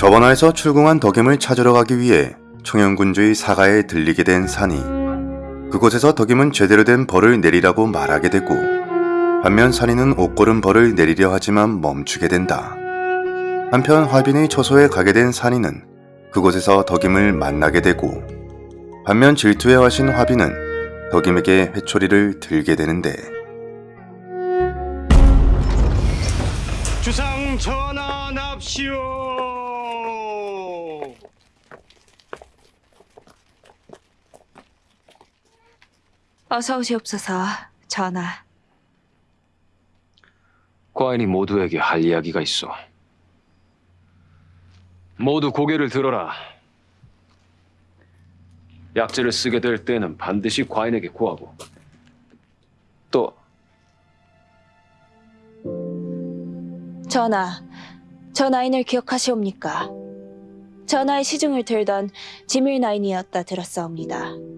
저번화에서 출궁한 덕임을 찾으러 가기 위해 청양군주의 사가에 들리게 된 산이 그곳에서 덕임은 제대로 된 벌을 내리라고 말하게 되고 반면 산이는 옷고른 벌을 내리려 하지만 멈추게 된다. 한편 화빈의 처소에 가게 된 산이는 그곳에서 덕임을 만나게 되고 반면 질투에 화신 화빈은 덕임에게 회초리를 들게 되는데 주상 전환합시오. 어서 오시옵소서, 전하. 과인이 모두에게 할 이야기가 있어. 모두 고개를 들어라. 약재를 쓰게 될 때는 반드시 과인에게 구하고 또 전하, 전하인을 기억하시옵니까? 전하의 시중을 들던 지밀 나인이었다 들었사옵니다.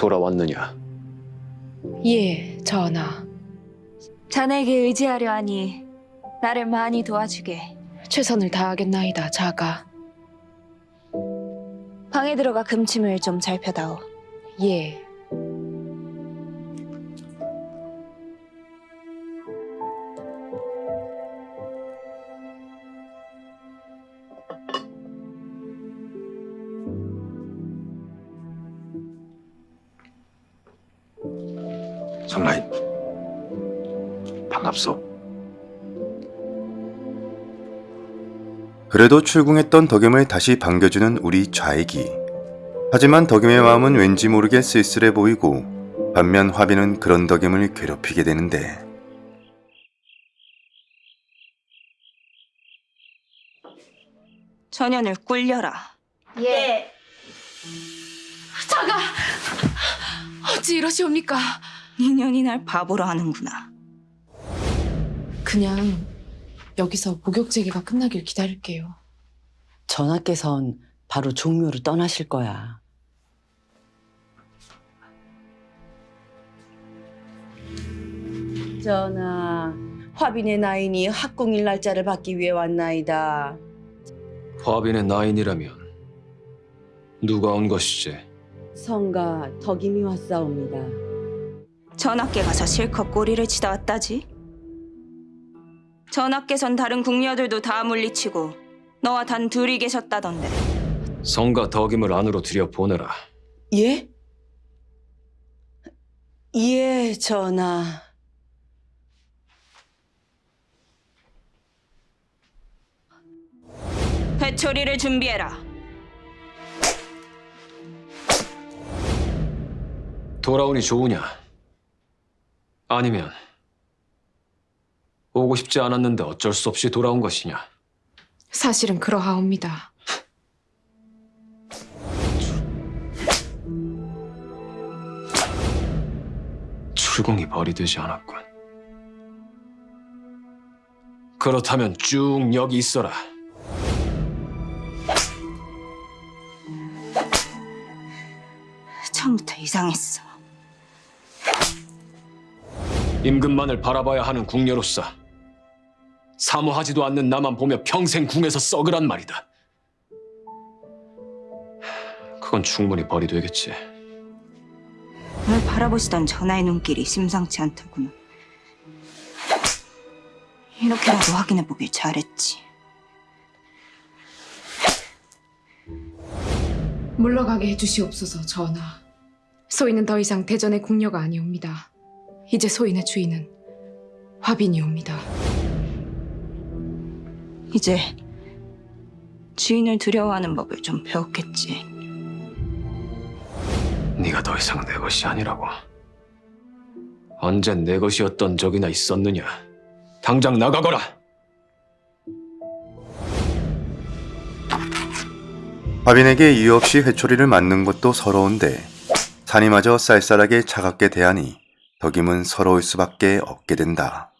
돌아왔느냐? 예, 전하. 자네에게 의지하려 하니 나를 많이 도와주게. 최선을 다하겠나이다, 자가. 방에 들어가 금침을 좀잘 펴다오. 예. 성라인 반갑소. 그래도 출궁했던 덕임을 다시 반겨주는 우리 좌익이. 하지만 덕임의 마음은 왠지 모르게 쓸쓸해 보이고 반면 화빈은 그런 덕임을 괴롭히게 되는데 전연을 꿀려라. 자가! 어찌 이러시옵니까? 인연이 날 바보로 하는구나. 그냥 여기서 목욕 제기가 끝나길 기다릴게요. 전하께선 바로 종묘로 떠나실 거야. 전하, 화빈의 나인이 학궁일 날짜를 받기 위해 왔나이다. 화빈의 나인이라면 누가 온 것이지? 성가 덕임이 왔사옵니다. 전하께 가서 실컷 꼬리를 치다 왔다지. 전하께선 다른 궁녀들도 다 물리치고 너와 단 둘이 계셨다던데. 성가 덕임을 안으로 들여 보내라. 예? 예, 전하. 회초리를 준비해라. 돌아오니 좋으냐? 아니면 오고 싶지 않았는데 어쩔 수 없이 돌아온 것이냐? 사실은 그러하옵니다. 출궁이 벌이 되지 않았군. 그렇다면 쭉 여기 있어라. 처음부터 이상했어. 임금만을 바라봐야 하는 궁녀로서 사모하지도 않는 나만 보며 평생 궁에서 썩으란 말이다. 그건 충분히 벌이 되겠지. 널 바라보시던 전하의 눈길이 심상치 않더구나. 이렇게라도 확인해보길 잘했지. 물러가게 해주시옵소서, 전하. 소인은 더 이상 대전의 궁녀가 아니옵니다. 이제 소인의 주인은 화빈이옵니다. 이제 주인을 두려워하는 법을 좀 배웠겠지. 네가 더 이상 내 것이 아니라고. 언제 내 것이었던 적이나 있었느냐? 당장 나가거라. 화빈에게 이유 없이 회초리를 맞는 것도 서러운데 산이마저 쌀쌀하게 차갑게 대하니 덕임은 서러울 수밖에 없게 된다.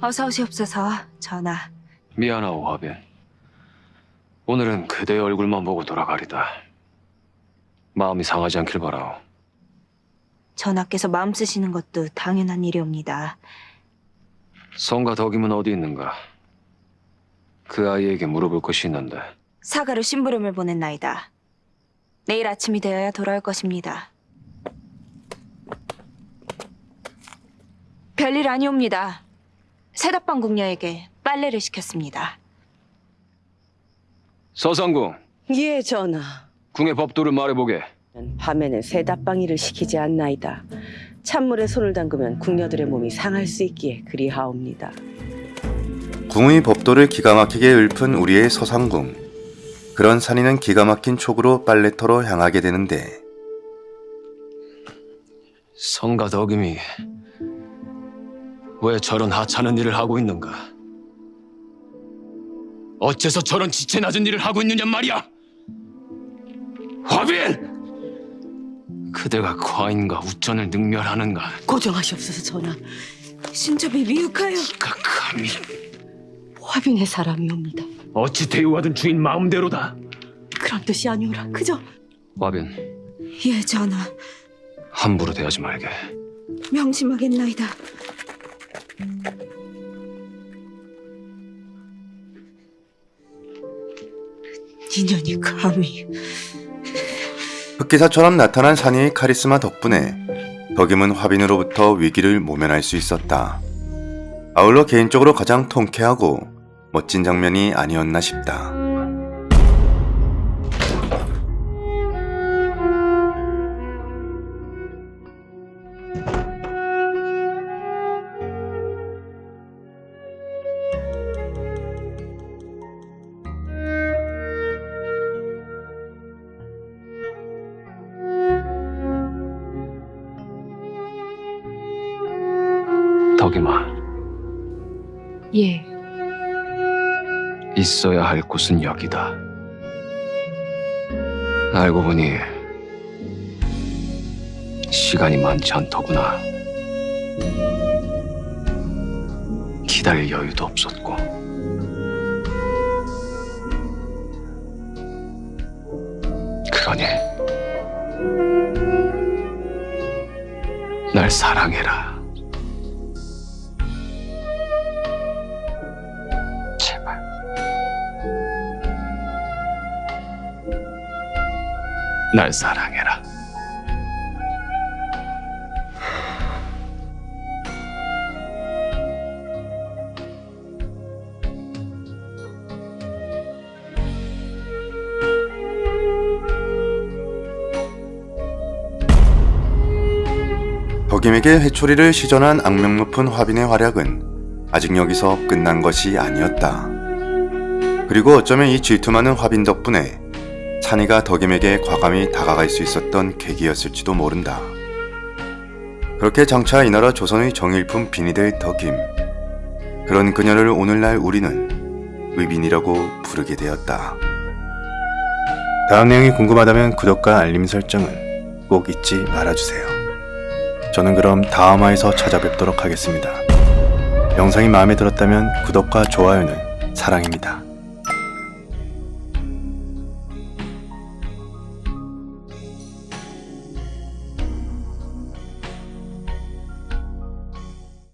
어서 오시옵소서, 전하. 미안하오 화빈. 오늘은 그대의 얼굴만 보고 돌아가리다. 마음이 상하지 않길 바라오. 전하께서 마음 쓰시는 것도 당연한 일이옵니다. 성가 덕임은 어디 있는가? 그 아이에게 물어볼 것이 있는데 사가로 심부름을 보냈나이다. 내일 아침이 되어야 돌아올 것입니다. 별일 아니옵니다. 세답방 궁녀에게 빨래를 시켰습니다. 서상궁 예, 전하. 궁의 법도를 말해보게. 밤에는 새답방이를 시키지 않나이다. 찬물에 손을 담그면 궁녀들의 몸이 상할 수 있기에 그리하옵니다. 궁의 법도를 기가 막히게 읊은 우리의 서상궁. 그런 산이는 기가 막힌 촉으로 빨래터로 향하게 되는데 성가 덕임이 왜 저런 하찮은 일을 하고 있는가? 어째서 저런 지체 낮은 일을 하고 있느냐 말이야! 화빈! 그대가 과인과 우전을 능멸하는가? 고정하시옵소서, 전하. 신첩이 미혹하여 가 감히 화빈의 사람이옵니다. 어찌 대우하든 주인 마음대로다. 그런 뜻이 아니오라. 그저 화빈, 예 전하 함부로 대하지 말게. 명심하겠나이다. 인연이 감히 흑기사처럼 나타난 산이의 카리스마 덕분에 덕임은 화빈으로부터 위기를 모면할 수 있었다. 아울러 개인적으로 가장 통쾌하고 멋진 장면이 아니었나 싶다. 덕임아, 예, 있어야 할 곳은 여기다. 알고 보니 시간이 많지 않더구나. 기다릴 여유도 없었고. 그러니 날 사랑해라. 날 사랑해라. 덕임에게 회초리를 시전한 악명 높은 화빈의 활약은 아직 여기서 끝난 것이 아니었다. 그리고 어쩌면 이 질투 많은 화빈 덕분에 찬이가 덕임에게 과감히 다가갈 수 있었던 계기였을지도 모른다. 그렇게 장차 이 나라 조선의 정일품 빈이 될 덕임. 그런 그녀를 오늘날 우리는 의빈이라고 부르게 되었다. 다음 내용이 궁금하다면 구독과 알림 설정을 꼭 잊지 말아주세요. 저는 그럼 다음화에서 찾아뵙도록 하겠습니다. 영상이 마음에 들었다면 구독과 좋아요는 사랑입니다.